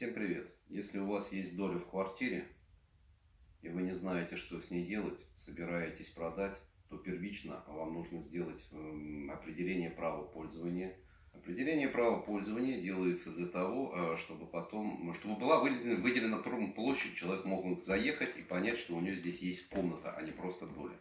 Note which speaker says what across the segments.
Speaker 1: Всем привет! Если у вас есть доля в квартире, и вы не знаете, что с ней делать, собираетесь продать, то первично вам нужно сделать эм, определение права пользования. Определение права пользования делается для того, э, чтобы потом, чтобы была выделена, выделена площадь, человек мог заехать и понять, что у него здесь есть комната, а не просто доля.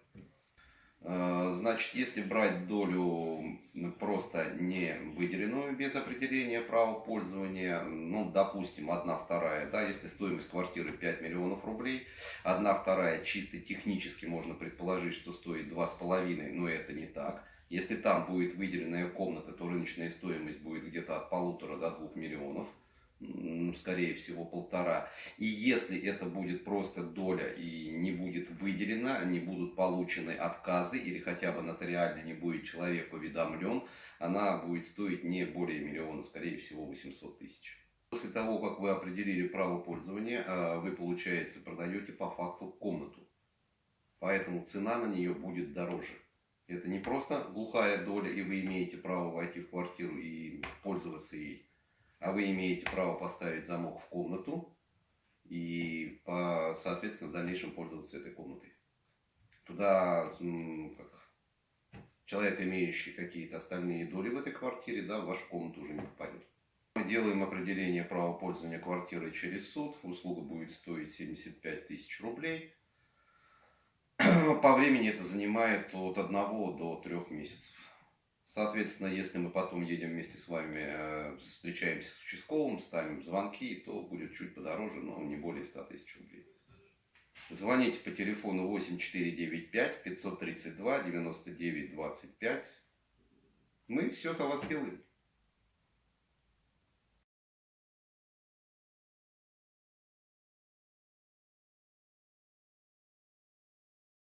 Speaker 1: Э, значит, если брать долю просто не выделенную без определения права пользования, ну, допустим, одна вторая, да, если стоимость квартиры 5 миллионов рублей, одна вторая чисто технически можно предположить, что стоит 2,5, но это не так. Если там будет выделенная комната, то рыночная стоимость будет где-то от полутора до двух миллионов скорее всего полтора. И если это будет просто доля и не будет выделена, не будут получены отказы или хотя бы нотариально не будет человек уведомлен, она будет стоить не более миллиона, скорее всего 800 тысяч. После того, как вы определили право пользования, а, вы, получается, продаете по факту комнату. Поэтому цена на нее будет дороже. Это не просто глухая доля, и вы имеете право войти в квартиру и пользоваться ей а вы имеете право поставить замок в комнату и, соответственно, в дальнейшем пользоваться этой комнатой. Туда как, человек, имеющий какие-то остальные доли в этой квартире, да, в вашу комнату уже не попадет. Мы делаем определение права пользования квартирой через суд. Услуга будет стоить 75 тысяч рублей. По времени это занимает от 1 до 3 месяцев. Соответственно, если мы потом едем вместе с вами, э, встречаемся с участковым, ставим звонки, то будет чуть подороже, но не более 100 тысяч рублей. Звоните по телефону 8495 532 99 25. Мы все за вас сделаем.